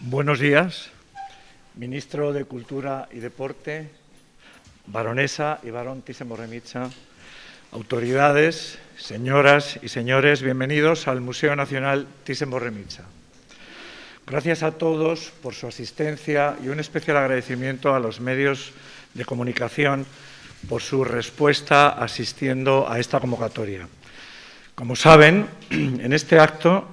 Buenos días, ministro de Cultura y Deporte, baronesa y barón Thyssen-Bornemisza, autoridades, señoras y señores, bienvenidos al Museo Nacional Thyssen-Bornemisza. Gracias a todos por su asistencia y un especial agradecimiento a los medios de comunicación por su respuesta asistiendo a esta convocatoria. Como saben, en este acto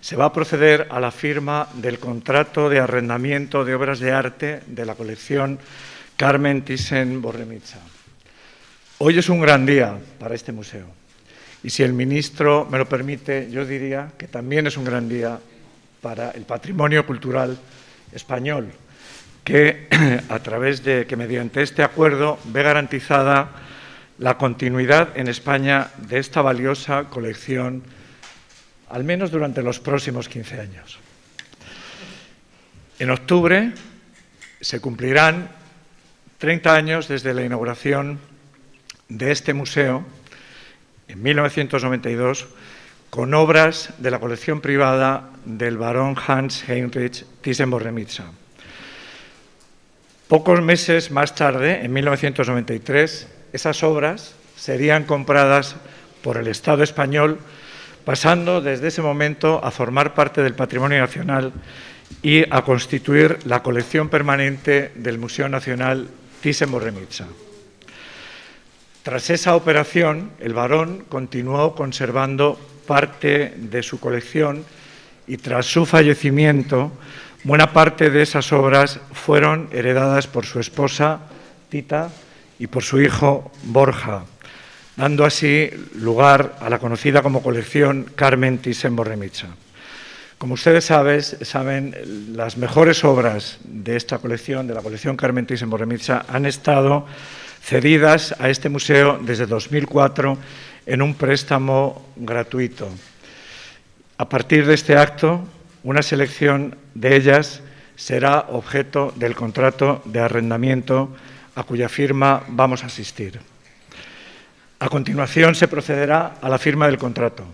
se va a proceder a la firma del contrato de arrendamiento de obras de arte de la colección Carmen Thyssen-Bornemisza. Hoy es un gran día para este museo y si el ministro me lo permite, yo diría que también es un gran día para el patrimonio cultural español, que a través de que mediante este acuerdo ve garantizada la continuidad en España de esta valiosa colección, al menos durante los próximos 15 años. En octubre se cumplirán 30 años desde la inauguración de este museo, en 1992, con obras de la colección privada del barón Hans Heinrich Thyssen-Bornemisza. Pocos meses más tarde, en 1993, esas obras serían compradas por el Estado español, pasando desde ese momento a formar parte del patrimonio nacional y a constituir la colección permanente del Museo Nacional Thyssen-Bornemisza. Tras esa operación, el barón continuó conservando parte de su colección y tras su fallecimiento, buena parte de esas obras fueron heredadas por su esposa, Tita, y por su hijo, Borja, dando así lugar a la conocida como colección Carmen Thyssen-Bornemisza. Como ustedes saben, las mejores obras de esta colección, de la colección Carmen Thyssen-Bornemisza, han estado cedidas a este museo desde 2004 en un préstamo gratuito. A partir de este acto, una selección de ellas será objeto del contrato de arrendamiento a cuya firma vamos a asistir. A continuación se procederá a la firma del contrato.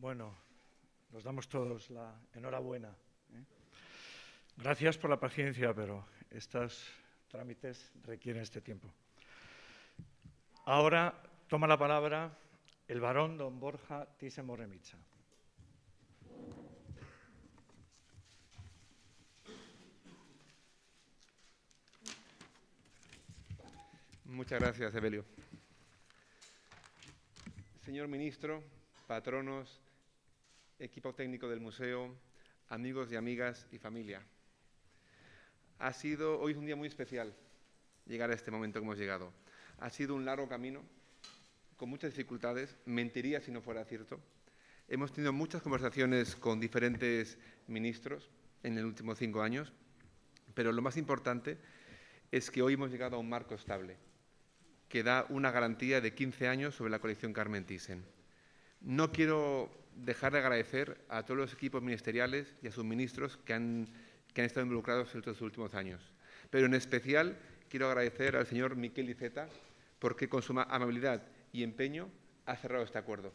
Bueno, nos damos todos la enhorabuena. ¿eh? Gracias por la paciencia, pero estos trámites requieren este tiempo. Ahora toma la palabra el varón don Borja Thyssen. Muchas gracias, Evelio. Señor ministro, patronos, equipo técnico del museo, amigos y amigas y familia. Ha sido, hoy es un día muy especial llegar a este momento que hemos llegado. Ha sido un largo camino, con muchas dificultades, mentiría si no fuera cierto. Hemos tenido muchas conversaciones con diferentes ministros en los últimos cinco años, pero lo más importante es que hoy hemos llegado a un marco estable que da una garantía de 15 años sobre la colección Carmen Thyssen. No quiero dejar de agradecer a todos los equipos ministeriales y a sus ministros que han, que han estado involucrados en estos últimos años. Pero en especial quiero agradecer al señor Miquel Iceta porque con su amabilidad y empeño ha cerrado este acuerdo,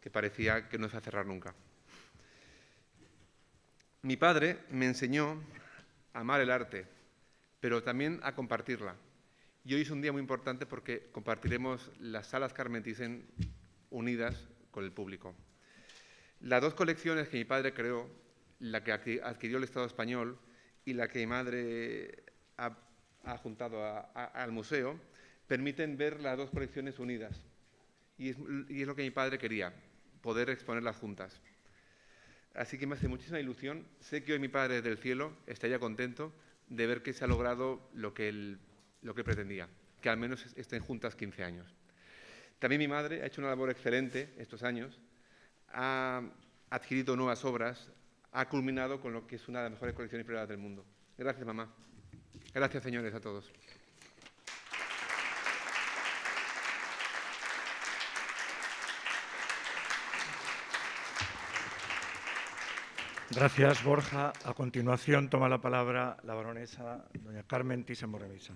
que parecía que no se va a cerrar nunca. Mi padre me enseñó a amar el arte, pero también a compartirla. Y hoy es un día muy importante porque compartiremos las salas Carmen unidas con el público. Las dos colecciones que mi padre creó, la que adquirió el Estado español y la que mi madre ha, juntado al museo, permiten ver las dos colecciones unidas. Y es, lo que mi padre quería, poder exponerlas juntas. Así que me hace muchísima ilusión. Sé que hoy mi padre desde el cielo estaría contento de ver que se ha logrado lo que él lo que pretendía, que al menos estén juntas 15 años. También mi madre ha hecho una labor excelente estos años, ha adquirido nuevas obras, ha culminado con lo que es una de las mejores colecciones privadas del mundo. Gracias, mamá. Gracias, señores, a todos. Gracias, Borja. A continuación toma la palabra la baronesa doña Carmen Thyssen Morrevisa.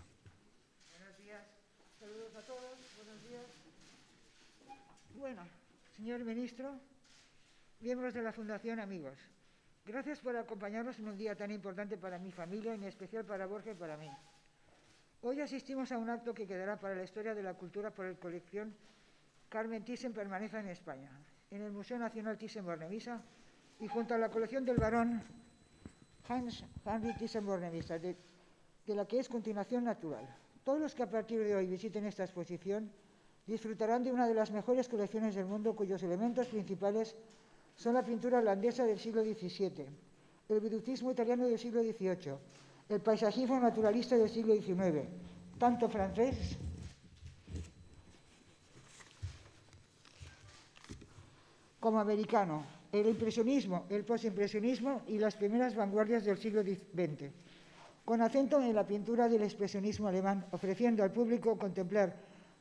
Bueno, señor ministro, miembros de la Fundación, amigos, gracias por acompañarnos en un día tan importante para mi familia en especial para Borja y para mí. Hoy asistimos a un acto que quedará para la historia de la cultura por el colección Carmen Thyssen permanece en España, en el Museo Nacional Thyssen-Bornemisza y junto a la colección del varón Hans Henry Thyssen-Bornemisza, de, de la que es continuación natural. Todos los que a partir de hoy visiten esta exposición disfrutarán de una de las mejores colecciones del mundo cuyos elementos principales son la pintura holandesa del siglo XVII, el virutismo italiano del siglo XVIII, el paisajismo naturalista del siglo XIX, tanto francés como americano, el impresionismo, el postimpresionismo y las primeras vanguardias del siglo XX, con acento en la pintura del expresionismo alemán, ofreciendo al público contemplar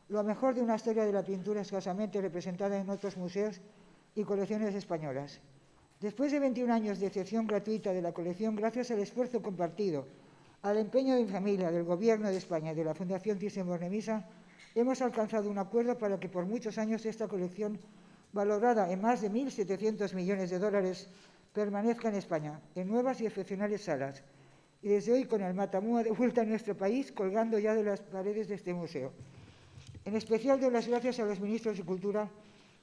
lo mejor de una historia de la pintura escasamente representada en otros museos y colecciones españolas. Después de 21 años de excepción gratuita de la colección, gracias al esfuerzo compartido, al empeño de mi familia, del Gobierno de España y de la Fundación Thyssen-Bornemisza, hemos alcanzado un acuerdo para que por muchos años esta colección, valorada en más de 1.700 millones de dólares, permanezca en España, en nuevas y excepcionales salas, y desde hoy con el Matamua de vuelta a nuestro país, colgando ya de las paredes de este museo. En especial doy las gracias a los ministros de Cultura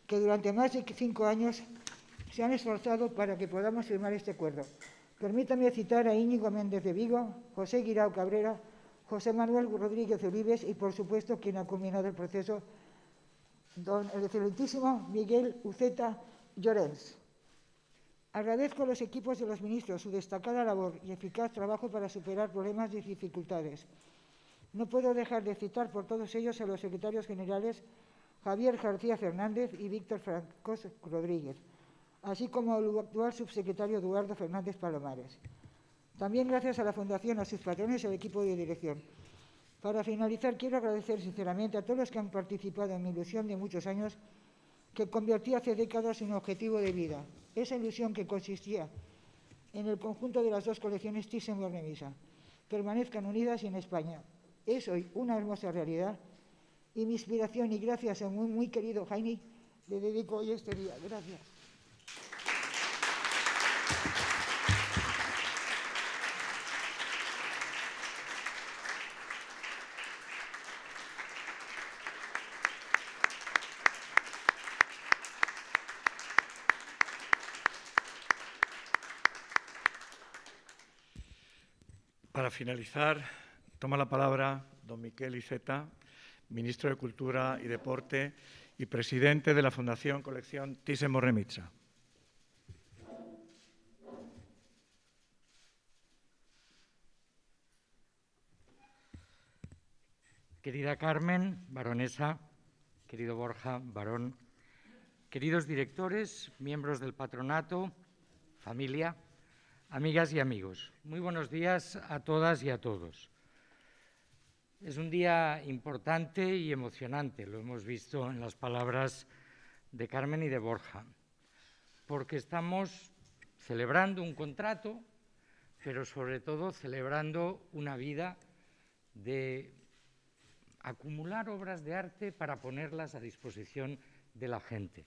que durante más de cinco años se han esforzado para que podamos firmar este acuerdo. Permítame citar a Íñigo Méndez de Vigo, José Guirao Cabrera, José Manuel Rodríguez Olives y, por supuesto, quien ha culminado el proceso, don el excelentísimo Miguel Uceta Llorens. Agradezco a los equipos de los ministros su destacada labor y eficaz trabajo para superar problemas y dificultades. No puedo dejar de citar por todos ellos a los secretarios generales Javier García Fernández y Víctor Francos Rodríguez, así como al actual subsecretario Eduardo Fernández Palomares. También gracias a la Fundación, a sus patrones y al equipo de dirección. Para finalizar, quiero agradecer sinceramente a todos los que han participado en mi ilusión de muchos años que convertí hace décadas en objetivo de vida. Esa ilusión que consistía en el conjunto de las dos colecciones Thyssen-Bornemisza permanezcan unidas y en España, es hoy una hermosa realidad y mi inspiración y gracias a muy, muy querido Jaime, le dedico hoy este día. Gracias. Para finalizar, toma la palabra don Miquel Iceta, ministro de Cultura y Deporte y presidente de la Fundación Colección Thyssen-Bornemisza. Querida Carmen, baronesa, querido Borja, varón, queridos directores, miembros del patronato, familia, amigas y amigos, muy buenos días a todas y a todos. Es un día importante y emocionante, lo hemos visto en las palabras de Carmen y de Borja, porque estamos celebrando un contrato, pero sobre todo celebrando una vida de acumular obras de arte para ponerlas a disposición de la gente.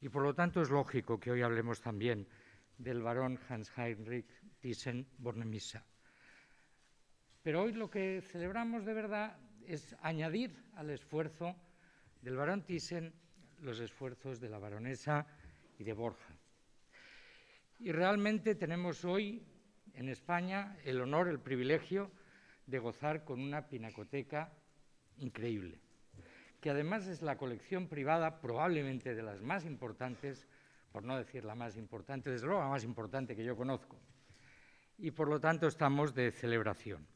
Y por lo tanto es lógico que hoy hablemos también del barón Hans Heinrich Thyssen-Bornemisza. Pero hoy lo que celebramos de verdad es añadir al esfuerzo del barón Thyssen los esfuerzos de la baronesa y de Borja. Y realmente tenemos hoy en España el honor, el privilegio de gozar con una pinacoteca increíble, que además es la colección privada probablemente de las más importantes, por no decir la más importante, desde luego la más importante que yo conozco. Y por lo tanto estamos de celebración.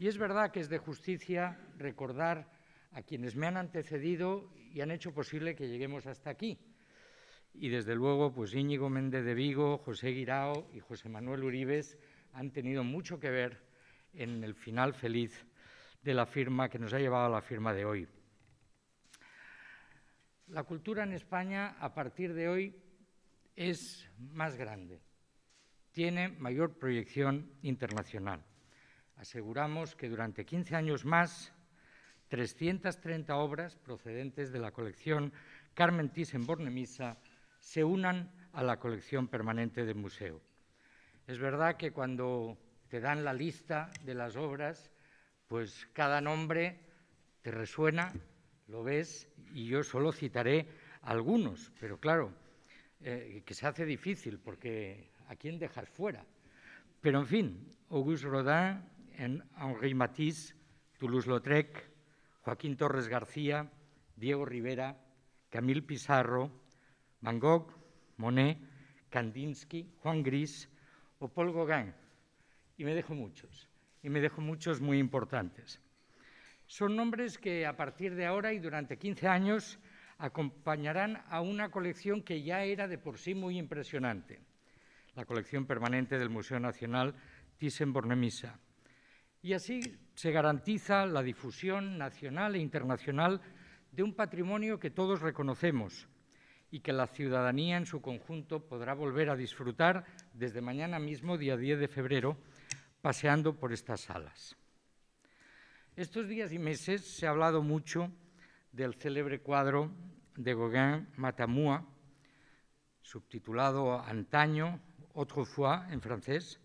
Y es verdad que es de justicia recordar a quienes me han antecedido y han hecho posible que lleguemos hasta aquí. Y desde luego, pues Íñigo Méndez de Vigo, José Guirao y José Manuel Uribes han tenido mucho que ver en el final feliz de la firma que nos ha llevado a la firma de hoy. La cultura en España a partir de hoy es más grande, tiene mayor proyección internacional. Aseguramos que durante 15 años más, 330 obras procedentes de la colección Carmen Thyssen-Bornemisza se unan a la colección permanente del museo. Es verdad que cuando te dan la lista de las obras, pues cada nombre te resuena, lo ves, y yo solo citaré algunos, pero claro, eh, que se hace difícil porque ¿a quién dejas fuera? Pero en fin, Auguste Rodin, Henri Matisse, Toulouse-Lautrec, Joaquín Torres García, Diego Rivera, Camille Pizarro, Van Gogh, Monet, Kandinsky, Juan Gris o Paul Gauguin, y me dejo muchos y me dejo muchos muy importantes. Son nombres que a partir de ahora y durante 15 años acompañarán a una colección que ya era de por sí muy impresionante, la colección permanente del Museo Nacional Thyssen-Bornemisza. Y así se garantiza la difusión nacional e internacional de un patrimonio que todos reconocemos y que la ciudadanía en su conjunto podrá volver a disfrutar desde mañana mismo, día 10 de febrero, paseando por estas salas. Estos días y meses se ha hablado mucho del célebre cuadro de Gauguin Matamua, subtitulado Antaño, Autrefois en francés,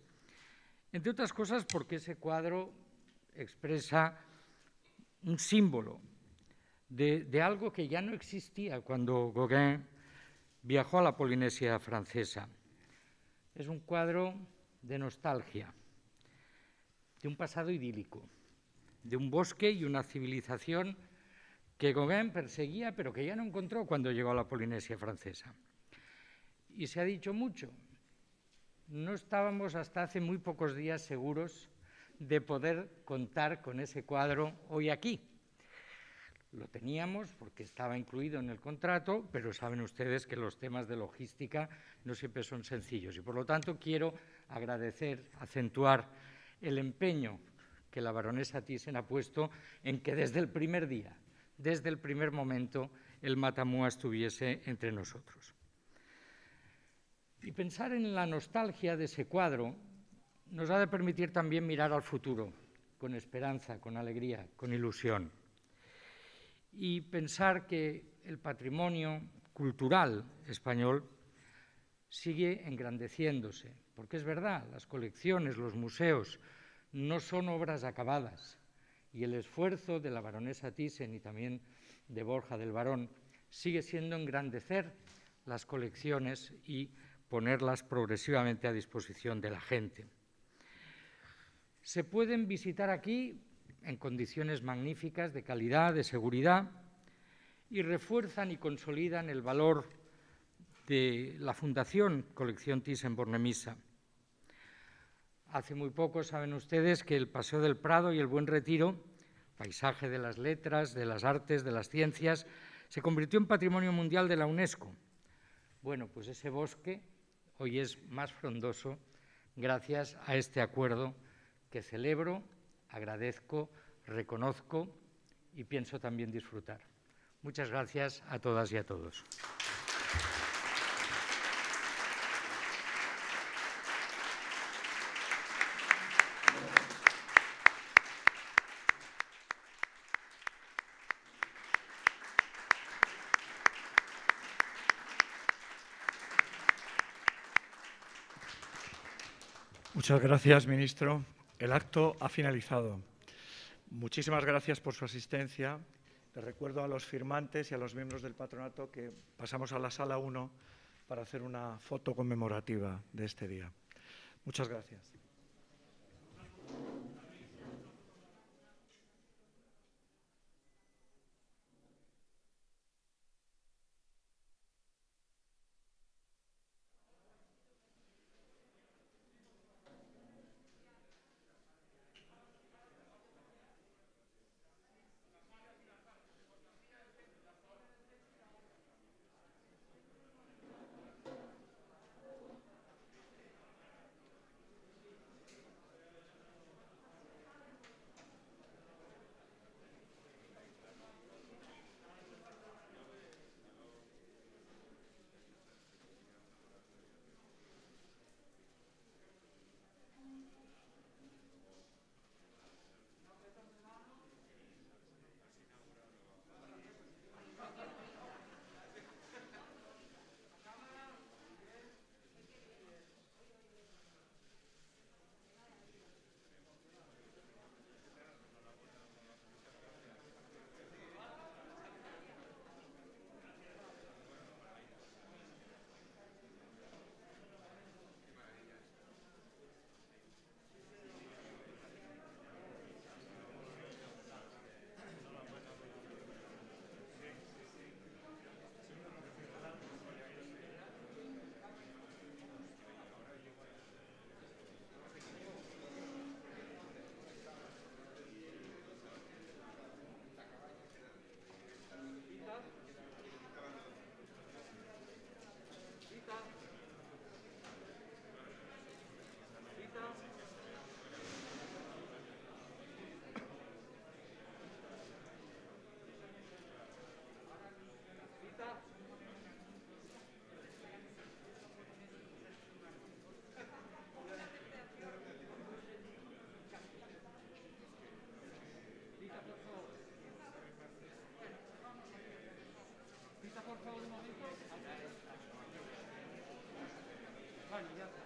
entre otras cosas porque ese cuadro expresa un símbolo de, algo que ya no existía cuando Gauguin viajó a la Polinesia francesa. Es un cuadro de nostalgia de un pasado idílico, de un bosque y una civilización que Gauguin perseguía, pero que ya no encontró cuando llegó a la Polinesia francesa. Y se ha dicho mucho. No estábamos hasta hace muy pocos días seguros de poder contar con ese cuadro hoy aquí. Lo teníamos porque estaba incluido en el contrato, pero saben ustedes que los temas de logística no siempre son sencillos. Y por lo tanto quiero agradecer, acentuar el empeño que la baronesa Thyssen ha puesto en que desde el primer día, desde el primer momento, el Matamua estuviese entre nosotros. Y pensar en la nostalgia de ese cuadro nos ha de permitir también mirar al futuro, con esperanza, con alegría, con ilusión. Y pensar que el patrimonio cultural español sigue engrandeciéndose, porque es verdad, las colecciones, los museos no son obras acabadas y el esfuerzo de la baronesa Thyssen y también de Borja del Barón sigue siendo engrandecer las colecciones y ponerlas progresivamente a disposición de la gente. Se pueden visitar aquí en condiciones magníficas de calidad, de seguridad, y refuerzan y consolidan el valor de la Fundación Colección Thyssen-Bornemisza. Hace muy poco saben ustedes que el Paseo del Prado y el Buen Retiro, paisaje de las letras, de las artes, de las ciencias, se convirtió en Patrimonio Mundial de la UNESCO. Bueno, pues ese bosque hoy es más frondoso gracias a este acuerdo que celebro, agradezco, reconozco y pienso también disfrutar. Muchas gracias a todas y a todos. Muchas gracias, ministro. El acto ha finalizado. Muchísimas gracias por su asistencia. Les recuerdo a los firmantes y a los miembros del patronato que pasamos a la sala 1 para hacer una foto conmemorativa de este día. Muchas gracias. Por favor, un momento. Vale, ya.